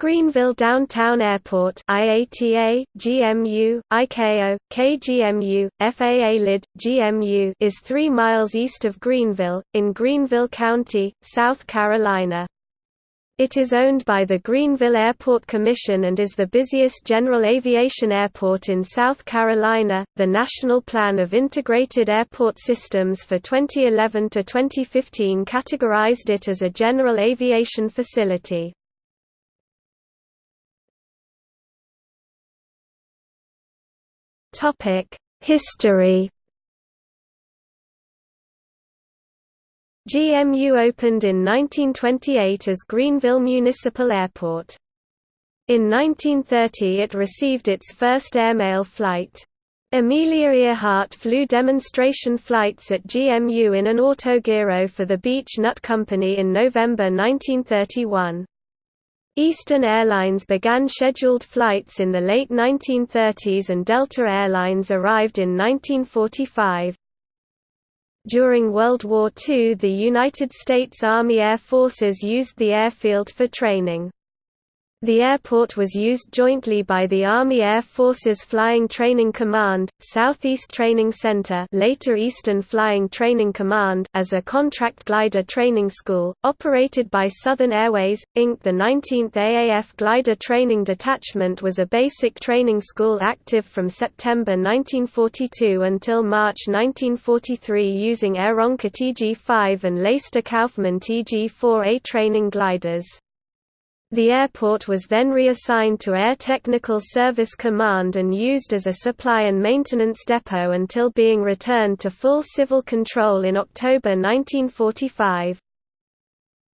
Greenville Downtown Airport IATA, GMU, ICAO, KGMU, FAA LID, GMU is 3 miles east of Greenville, in Greenville County, South Carolina. It is owned by the Greenville Airport Commission and is the busiest general aviation airport in South Carolina. The National Plan of Integrated Airport Systems for 2011 to 2015 categorized it as a general aviation facility. History GMU opened in 1928 as Greenville Municipal Airport. In 1930 it received its first airmail flight. Amelia Earhart flew demonstration flights at GMU in an autogyro for the Beech Nut Company in November 1931. Eastern Airlines began scheduled flights in the late 1930s and Delta Airlines arrived in 1945. During World War II the United States Army Air Forces used the airfield for training. The airport was used jointly by the Army Air Forces Flying Training Command, Southeast Training Center later Eastern Flying Training Command as a contract glider training school, operated by Southern Airways, Inc. The 19th AAF Glider Training Detachment was a basic training school active from September 1942 until March 1943 using Aeronca TG-5 and Laister Kauffman TG-4A training gliders. The airport was then reassigned to Air Technical Service Command and used as a supply and maintenance depot until being returned to full civil control in October 1945.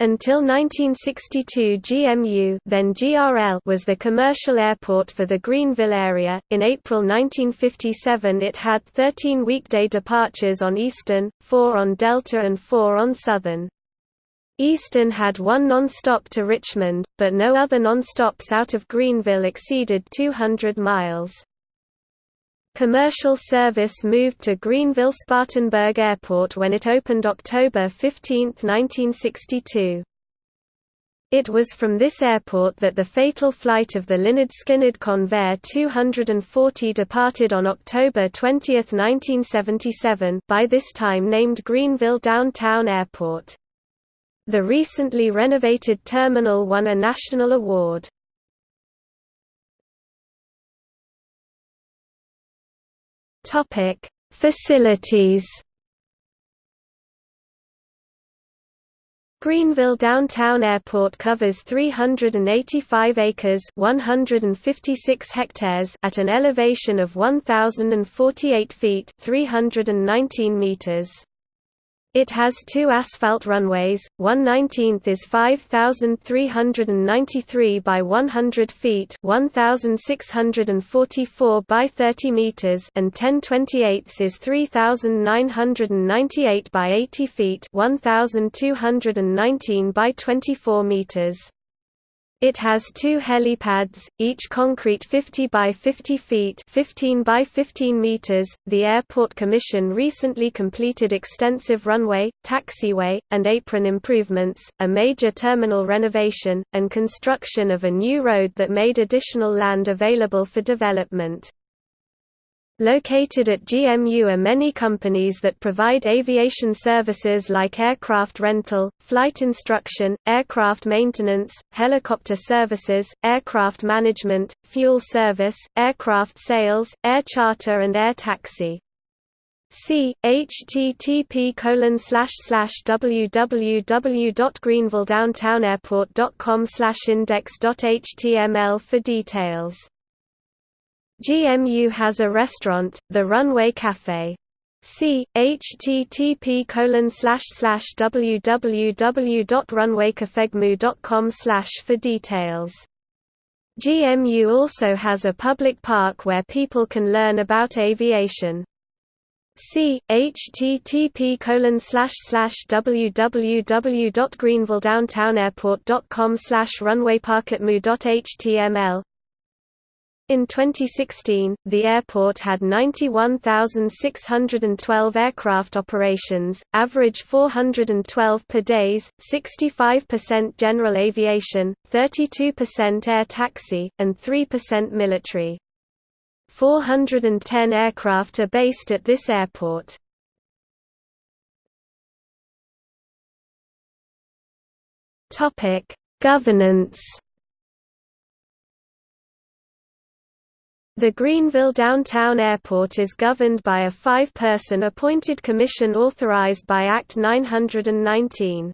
Until 1962 GMU then GRL was the commercial airport for the Greenville area. In April 1957 it had 13 weekday departures on Eastern, 4 on Delta and 4 on Southern. Eastern had one non-stop to Richmond, but no other non-stops out of Greenville exceeded 200 miles. Commercial service moved to Greenville-Spartanburg Airport when it opened October 15, 1962. It was from this airport that the fatal flight of the Lynyrd Skynyrd Convair 240 departed on October 20, 1977 by this time named Greenville Downtown Airport. The recently renovated terminal won a national award. Topic: Facilities. Greenville Downtown Airport covers 385 acres 156 hectares at an elevation of 1,048 feet 319 meters. It has two asphalt runways, one 19th is 5,393 by 100 feet 1,644 by 30 meters and 10 28ths is 3,998 by 80 feet 1,219 by 24 meters. It has two helipads, each concrete 50 by 50 feet 15 by 15 meters. The Airport Commission recently completed extensive runway, taxiway, and apron improvements, a major terminal renovation, and construction of a new road that made additional land available for development. Located at GMU are many companies that provide aviation services like aircraft rental, flight instruction, aircraft maintenance, helicopter services, aircraft management, fuel service, aircraft sales, air charter and air taxi. See http colon slash slash www.greenvilledowntownairport.com index.html for details. GMU has a restaurant, the Runway Cafe. See http www.runwaycafegmu.com for details. GMU also has a public park where people can learn about aviation. See http www.greenvilledowntownairport.com runwayparkatmu.html In 2016, the airport had 91,612 aircraft operations, average 412 per days, 65% general aviation, 32% air taxi, and 3% military. 410 aircraft are based at this airport. Governance The Greenville Downtown Airport is governed by a five-person appointed commission authorized by Act 919.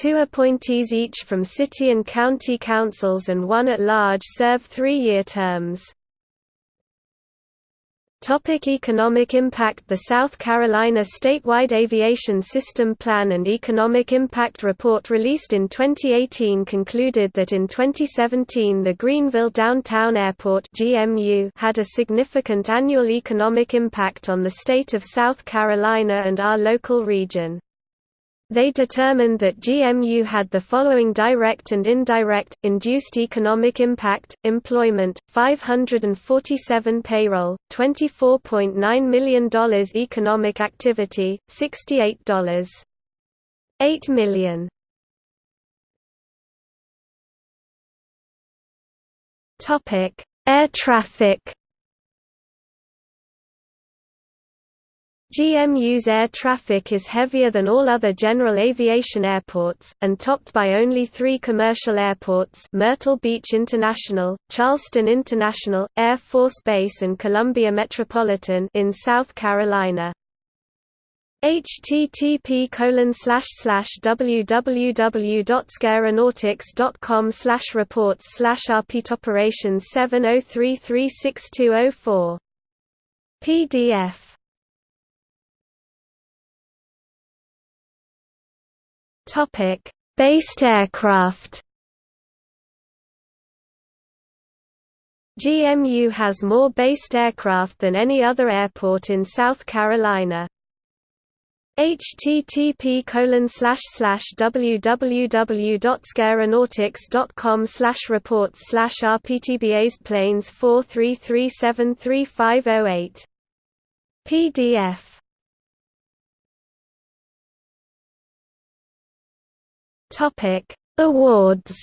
Two appointees each from city and county councils and one at large serve three-year terms. Topic economic impact The South Carolina Statewide Aviation System Plan and Economic Impact Report released in 2018 concluded that in 2017 the Greenville Downtown Airport GMU had a significant annual economic impact on the state of South Carolina and our local region. They determined that GMU had the following direct and indirect, induced economic impact, employment, 547 payroll, $24.9 million economic activity, $68.8 million. Air traffic GMU's air traffic is heavier than all other general aviation airports, and topped by only three commercial airports Myrtle Beach International, Charleston International, Air Force Base and Columbia Metropolitan in South Carolina. http www.scareronautics.com reports rpt operations 70336204 PDF Topic: Based aircraft. GMU has more based aircraft than any other airport in South Carolina. http www.scareronautics.com reports rptbas planes 43373508 PDF Topic: Awards.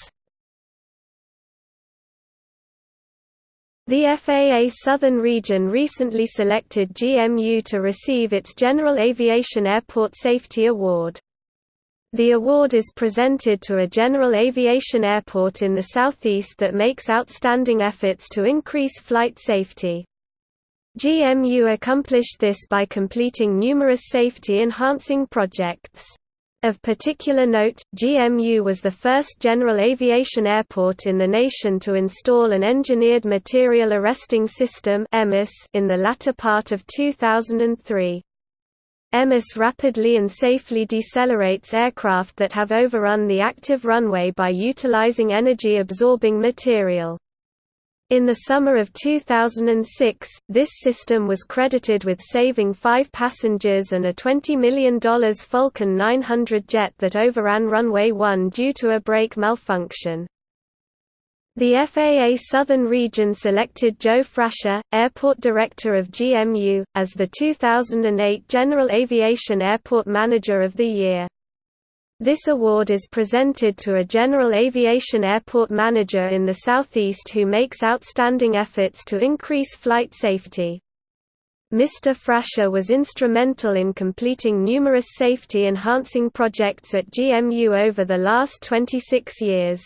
The FAA Southern Region recently selected GMU to receive its General Aviation Airport Safety Award. The award is presented to a general aviation airport in the southeast that makes outstanding efforts to increase flight safety. GMU accomplished this by completing numerous safety-enhancing projects. Of particular note, GMU was the first general aviation airport in the nation to install an Engineered Material Arresting System in the latter part of 2003. EMAS rapidly and safely decelerates aircraft that have overrun the active runway by utilizing energy-absorbing material. In the summer of 2006, this system was credited with saving five passengers and a $20 million Falcon 900 jet that overran runway 1 due to a brake malfunction. The FAA Southern Region selected Joe Frasher, Airport Director of GMU, as the 2008 General Aviation Airport Manager of the Year. This award is presented to a general aviation airport manager in the southeast who makes outstanding efforts to increase flight safety. Mr. Frasher was instrumental in completing numerous safety-enhancing projects at GMU over the last 26 years.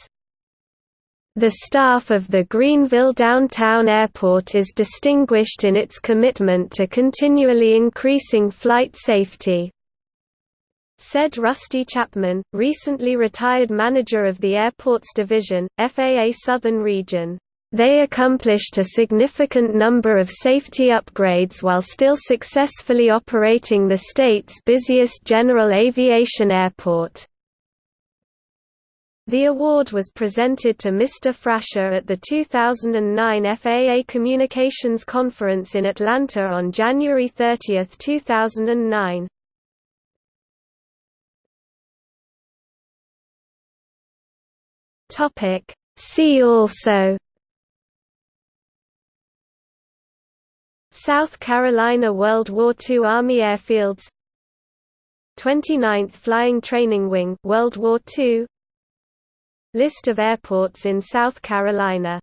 The staff of the Greenville Downtown Airport is distinguished in its commitment to continually increasing flight safety said Rusty Chapman, recently retired manager of the Airports Division, FAA Southern Region. They accomplished a significant number of safety upgrades while still successfully operating the state's busiest general aviation airport. The award was presented to Mr. Frasher at the 2009 FAA Communications Conference in Atlanta on January 30, 2009. Topic. See also. South Carolina World War II Army Airfields. 29th Flying Training Wing World War II List of airports in South Carolina.